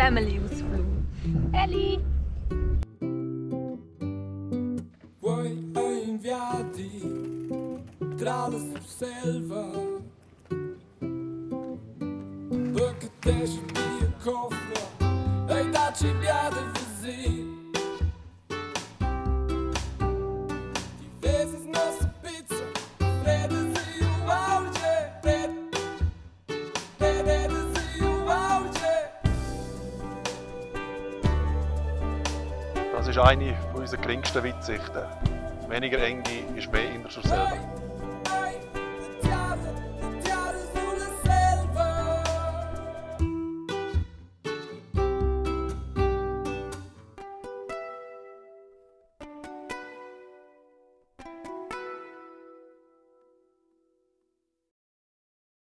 Family-Ausflug. Elli! Vuoi inviati tra la selva Perché te ci via cofra e da cibiate così Ti Das ist eine unserer geringsten Weitsichten. Weniger enge ist mehr schon selber.